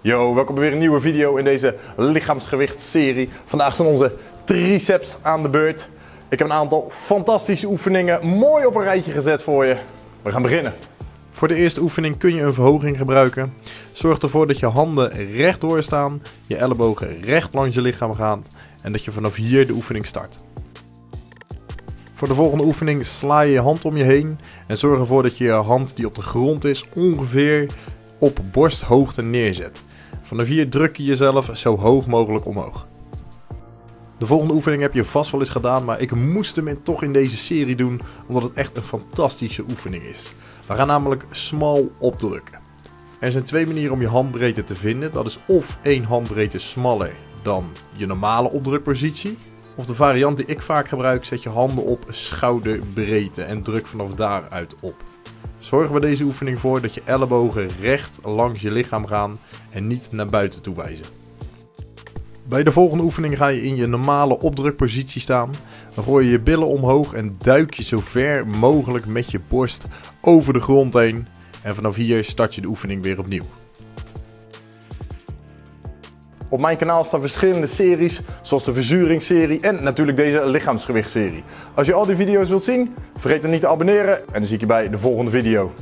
Yo, welkom bij weer een nieuwe video in deze lichaamsgewichtsserie. Vandaag zijn onze triceps aan de beurt. Ik heb een aantal fantastische oefeningen mooi op een rijtje gezet voor je. We gaan beginnen. Voor de eerste oefening kun je een verhoging gebruiken. Zorg ervoor dat je handen rechtdoor staan, je ellebogen recht langs je lichaam gaan en dat je vanaf hier de oefening start. Voor de volgende oefening sla je je hand om je heen en zorg ervoor dat je je hand die op de grond is ongeveer op borsthoogte neerzet. Vanaf hier druk je jezelf zo hoog mogelijk omhoog. De volgende oefening heb je vast wel eens gedaan, maar ik moest hem toch in deze serie doen omdat het echt een fantastische oefening is. We gaan namelijk small opdrukken. Er zijn twee manieren om je handbreedte te vinden. Dat is of één handbreedte smaller dan je normale opdrukpositie. Of de variant die ik vaak gebruik, zet je handen op schouderbreedte en druk vanaf daaruit op. Zorg bij deze oefening voor dat je ellebogen recht langs je lichaam gaan en niet naar buiten toe wijzen. Bij de volgende oefening ga je in je normale opdrukpositie staan. Dan gooi je je billen omhoog en duik je zo ver mogelijk met je borst over de grond heen. En vanaf hier start je de oefening weer opnieuw. Op mijn kanaal staan verschillende series, zoals de verzuringsserie en natuurlijk deze lichaamsgewichtsserie. Als je al die video's wilt zien, vergeet dan niet te abonneren en dan zie ik je bij de volgende video.